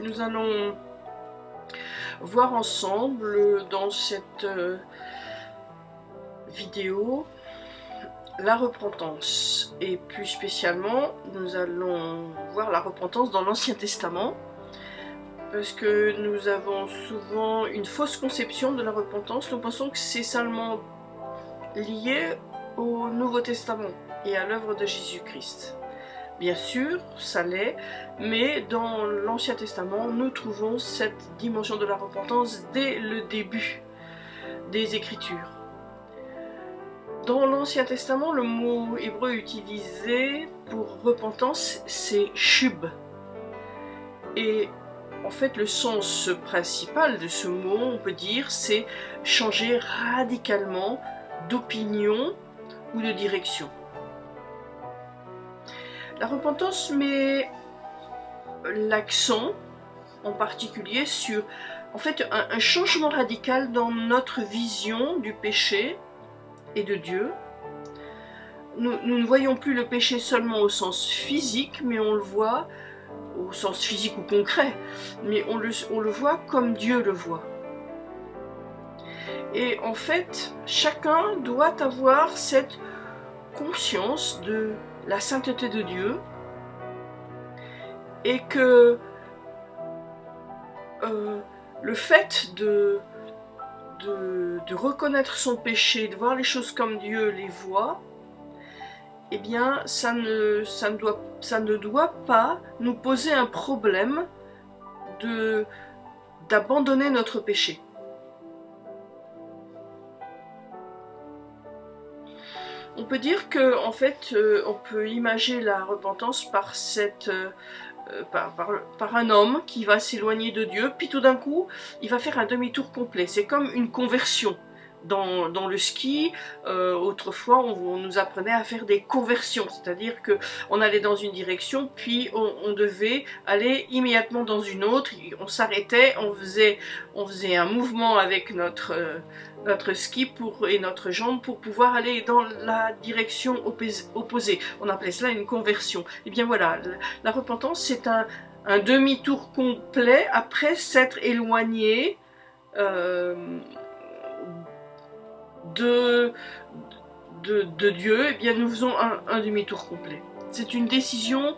nous allons voir ensemble dans cette euh, vidéo la repentance. Et plus spécialement, nous allons voir la repentance dans l'Ancien Testament parce que nous avons souvent une fausse conception de la repentance. Nous pensons que c'est seulement lié au Nouveau Testament et à l'œuvre de Jésus-Christ. Bien sûr, ça l'est, mais dans l'Ancien Testament, nous trouvons cette dimension de la repentance dès le début des Écritures. Dans l'Ancien Testament, le mot hébreu utilisé pour repentance, c'est shub. Et en fait, le sens principal de ce mot, on peut dire, c'est changer radicalement d'opinion ou de direction. La repentance met l'accent en particulier sur en fait un, changement radical dans notre vision du péché et de Dieu. Nous, ne voyons plus le péché seulement au sens physique, mais on le voit au sens physique ou concret, mais on le, on le voit comme Dieu le voit. Et en fait, chacun doit avoir cette conscience de la sainteté de Dieu et que euh, le fait de, reconnaître son péché, de voir les choses comme Dieu les voit, eh bien, ça ne doit pas nous poser un problème d'abandonner notre péché. On peut dire que en fait, euh, on peut imaginer la repentance par cette euh, euh, par, un homme qui va s'éloigner de Dieu, puis tout d'un coup, il va faire un demi-tour complet. C'est comme une conversion. Dans, le ski, autrefois, on, nous apprenait à faire des conversions, c'est-à-dire que on allait dans une direction, puis on, devait aller immédiatement dans une autre, on s'arrêtait, on faisait, un mouvement avec notre, notre ski et notre jambe pour pouvoir aller dans la direction opposée. On appelait cela une conversion. Et eh bien voilà, la repentance c'est un, demi-tour complet après s'être éloigné euh, de, de, Dieu. Eh bien nous faisons un, demi-tour complet. C'est une décision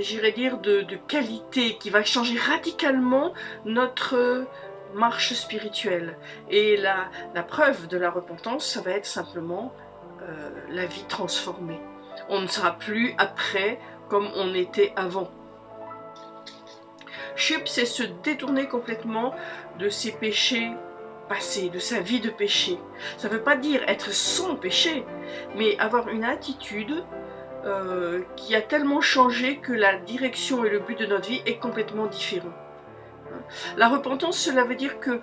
j'irais dire, de, de, qualité, qui va changer radicalement notre, marche spirituelle. Et la, la, preuve de la repentance, ça va être simplement euh, la vie transformée. On ne sera plus après comme on était avant. Chup, c'est se détourner complètement de ses péchés passés, de sa vie de péché. Ça ne veut pas dire être sans péché, mais avoir une attitude euh, qui a tellement changé que la direction et le but de notre vie est complètement différent. La repentance, cela veut dire que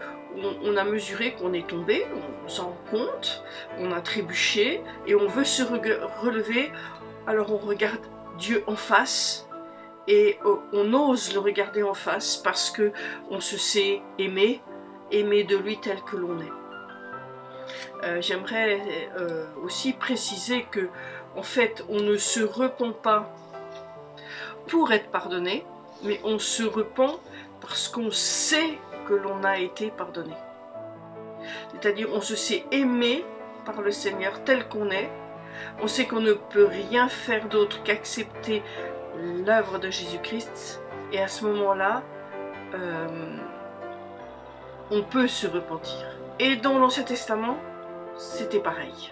on, a mesuré qu'on est tombé, on s'en compte, on a trébuché et on veut se relever, alors on regarde Dieu en face et euh, on ose le regarder en face parce que on se sait aimé, aimé de lui tel que l'on est. Euh, j'aimerais euh, aussi préciser que en fait on ne se repent pas pour être pardonné, mais on se repent parce qu'on sait que l'on a été pardonné. C'est-à-dire on se sait aimé par le Seigneur tel qu'on est. On sait qu'on ne peut rien faire d'autre qu'accepter l'œuvre de Jésus-Christ. Et à ce moment-là, euh, on peut se repentir. Et dans l'Ancien Testament, c'était pareil.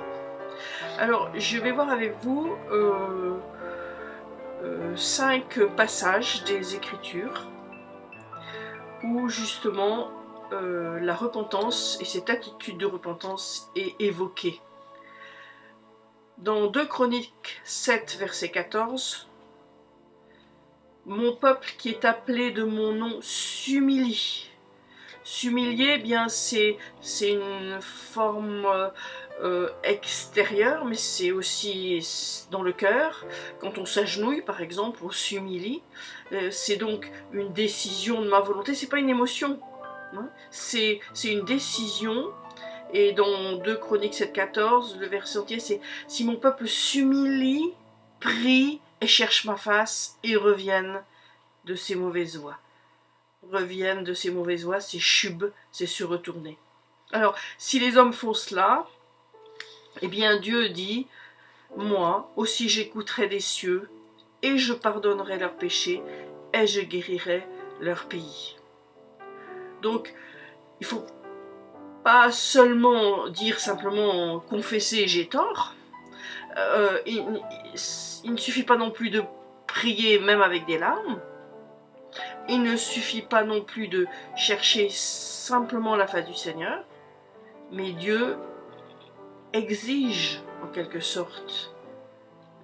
Alors, je vais voir avec vous euh, euh, cinq passages des Écritures où justement euh, la repentance et cette attitude de repentance est évoquée. Dans 2 Chroniques 7, verset 14, Mon peuple qui est appelé de mon nom s'humilie. S'humilier, eh bien c'est une forme euh, extérieure, mais c'est aussi dans le cœur. Quand on s'agenouille, par exemple, on s'humilie. Euh, c'est donc une décision de ma volonté, c'est pas une émotion. Hein. C'est une décision. Et dans 2 Chroniques 7.14, le verset entier, c'est « Si mon peuple s'humilie, prie et cherche ma face, et revienne de ses mauvaises voies. » reviennent de ces mauvaises voies, c'est chub, c'est se retourner. Alors, si les hommes font cela, eh bien Dieu dit, moi aussi j'écouterai des cieux, et je pardonnerai leurs péchés, et je guérirai leur pays. Donc, il faut pas seulement dire simplement confesser j'ai tort, euh, il, ne suffit pas non plus de prier même avec des larmes, il ne suffit pas non plus de chercher simplement la face du Seigneur, mais Dieu exige en quelque sorte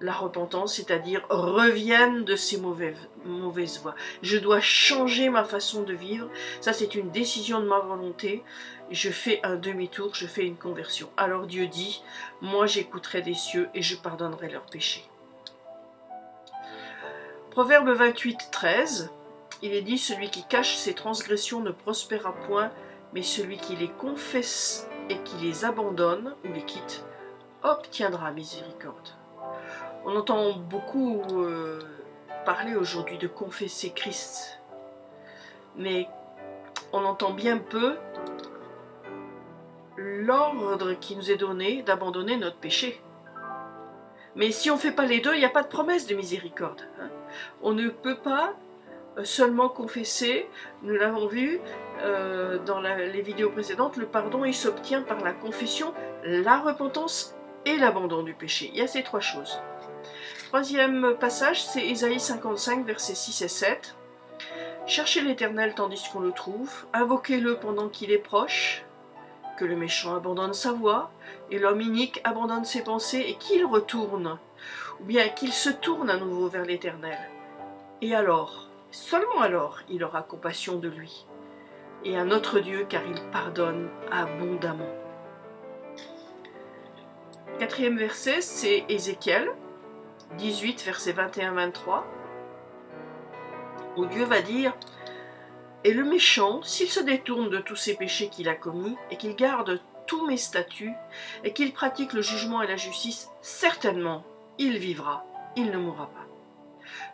la repentance, c'est-à-dire reviennent de ces mauvaises, mauvaises voies. Je dois changer ma façon de vivre, ça c'est une décision de ma volonté, je fais un demi-tour, je fais une conversion. Alors Dieu dit, moi j'écouterai des cieux et je pardonnerai leurs péchés. Proverbe 28, 13, il est dit, celui qui cache ses transgressions ne prospérera point, mais celui qui les confesse et qui les abandonne ou les quitte obtiendra miséricorde. On entend beaucoup euh, parler aujourd'hui de confesser Christ, mais on entend bien peu l'ordre qui nous est donné d'abandonner notre péché. Mais si on ne fait pas les deux, il n'y a pas de promesse de miséricorde. Hein. On ne peut pas seulement confesser, nous l'avons vu euh, dans les vidéos précédentes, le pardon il s'obtient par la confession, la repentance et l'abandon du péché. Il y a ces trois choses. Troisième passage, c'est Ésaïe 55, versets 6 et 7. Cherchez l'Éternel tandis qu'on le trouve, invoquez-le pendant qu'il est proche, que le méchant abandonne sa voie, et l'homme inique abandonne ses pensées, et qu'il retourne, ou bien qu'il se tourne à nouveau vers l'Éternel. Et alors, seulement alors, il aura compassion de lui, et un autre Dieu, car il pardonne abondamment. Quatrième verset, c'est Ézéchiel 18, verset 21-23, où Dieu va dire « Et le méchant, s'il se détourne de tous ses péchés qu'il a commis, et qu'il garde tous mes statuts, et qu'il pratique le jugement et la justice, certainement, il vivra, il ne mourra pas.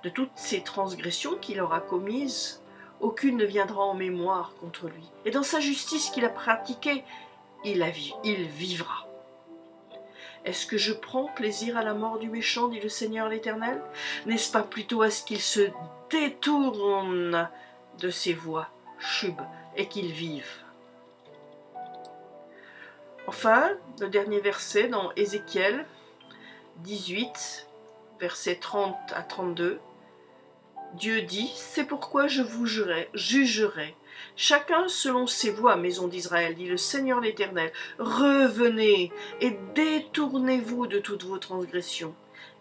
De toutes ces transgressions qu'il aura commises, aucune ne viendra en mémoire contre lui. Et dans sa justice qu'il a pratiquée, il, il vivra. Est-ce que je prends plaisir à la mort du méchant, dit le Seigneur l'Éternel? N'est-ce pas plutôt à ce qu'il se détourne de ses voies, chub, et qu'il vive? Enfin, le dernier verset dans Ézéchiel 18, versets 30 à 32, Dieu dit, c'est pourquoi je vous jugerai Chacun selon ses voies, maison d'Israël, dit le Seigneur l'Éternel. Revenez et détournez-vous de toutes vos transgressions.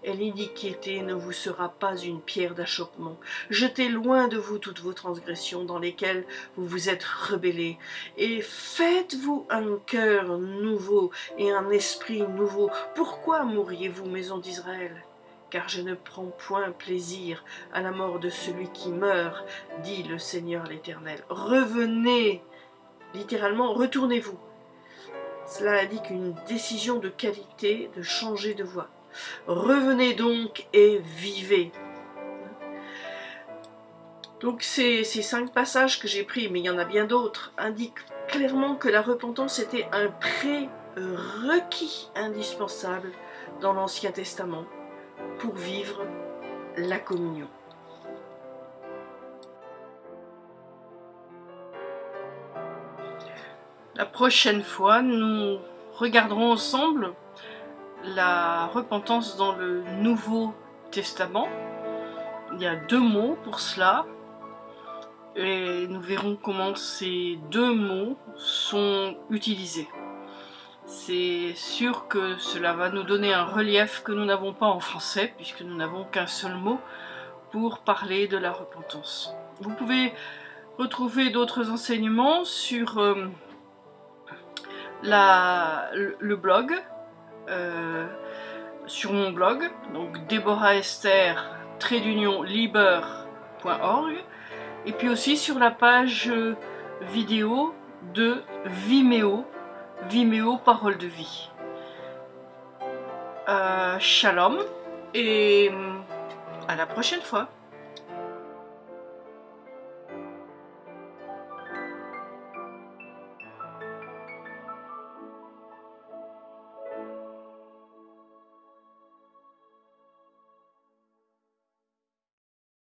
Et l'iniquité ne vous sera pas une pierre d'achoppement. Jetez loin de vous toutes vos transgressions dans lesquelles vous vous êtes rebellés. Et faites-vous un cœur nouveau et un esprit nouveau. Pourquoi mourriez-vous, maison d'Israël? Car je ne prends point plaisir à la mort de celui qui meurt, dit le Seigneur l'Éternel. Revenez, littéralement, retournez-vous. Cela indique une décision de qualité de changer de voie. Revenez donc et vivez. Donc ces, cinq passages que j'ai pris, mais il y en a bien d'autres, indiquent clairement que la repentance était un prérequis indispensable dans l'Ancien Testament pour vivre la communion. La prochaine fois, nous regarderons ensemble la repentance dans le Nouveau Testament. Il y a deux mots pour cela. Et nous verrons comment ces deux mots sont utilisés. C'est sûr que cela va nous donner un relief que nous n'avons pas en français, puisque nous n'avons qu'un seul mot pour parler de la repentance. Vous pouvez retrouver d'autres enseignements sur euh, le, blog, euh, sur mon blog, donc Deborah Esther, liber.org, et puis aussi sur la page vidéo de Vimeo, Vimeo Parole de Vie. Euh, shalom et à la prochaine fois.